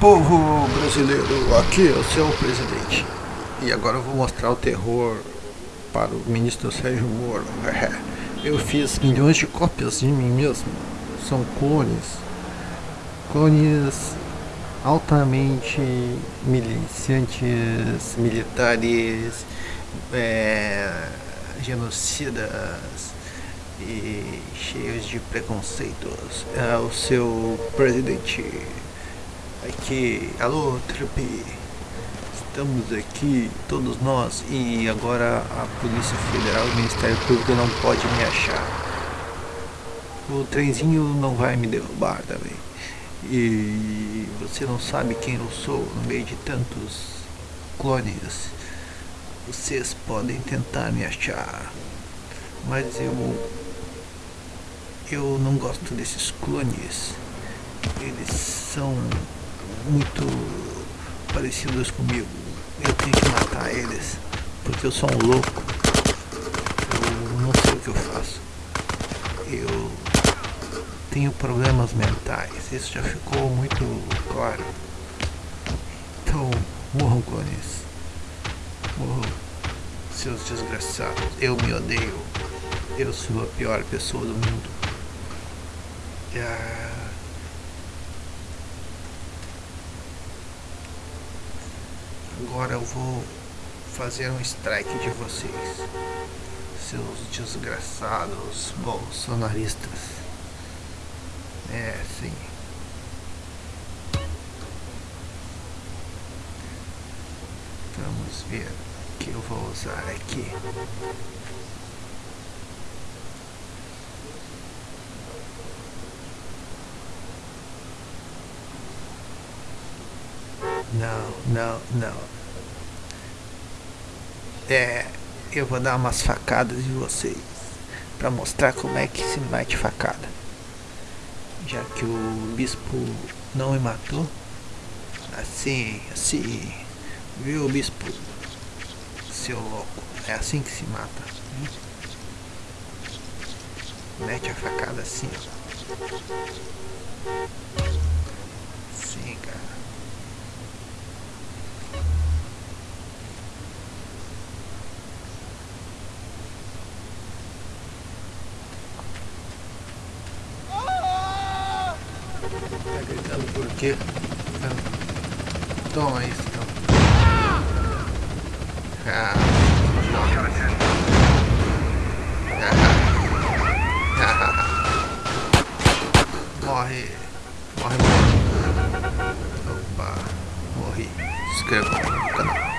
Povo brasileiro, aqui é o seu presidente. E agora eu vou mostrar o terror para o ministro Sérgio Moro. Eu fiz milhões de cópias de mim mesmo. São clones. Clones altamente miliciantes, militares, é, genocidas e cheios de preconceitos. É o seu presidente aqui, alô trupe, estamos aqui, todos nós, e agora a Polícia Federal e o Ministério Público não pode me achar. O trenzinho não vai me derrubar também. E você não sabe quem eu sou no meio de tantos clones. Vocês podem tentar me achar, mas eu eu não gosto desses clones. Eles são muito parecidos comigo. Eu tenho que matar eles, porque eu sou um louco. Eu não sei o que eu faço. Eu tenho problemas mentais. Isso já ficou muito claro. Então, morram clones. Morram, seus desgraçados. Eu me odeio. Eu sou a pior pessoa do mundo. Ah, Agora eu vou fazer um strike de vocês, seus desgraçados bolsonaristas. É, sim. Vamos ver o que eu vou usar aqui. Não, não, não. É, eu vou dar umas facadas em vocês para mostrar como é que se mete facada. Já que o bispo não me matou. Assim, assim. Viu, bispo? Seu louco. É assim que se mata. Mete a facada assim, ó. Gritando por quê? Toma isso então. Ah. Morre. Morre, morre. Opa. Morri. Se inscreva no canal.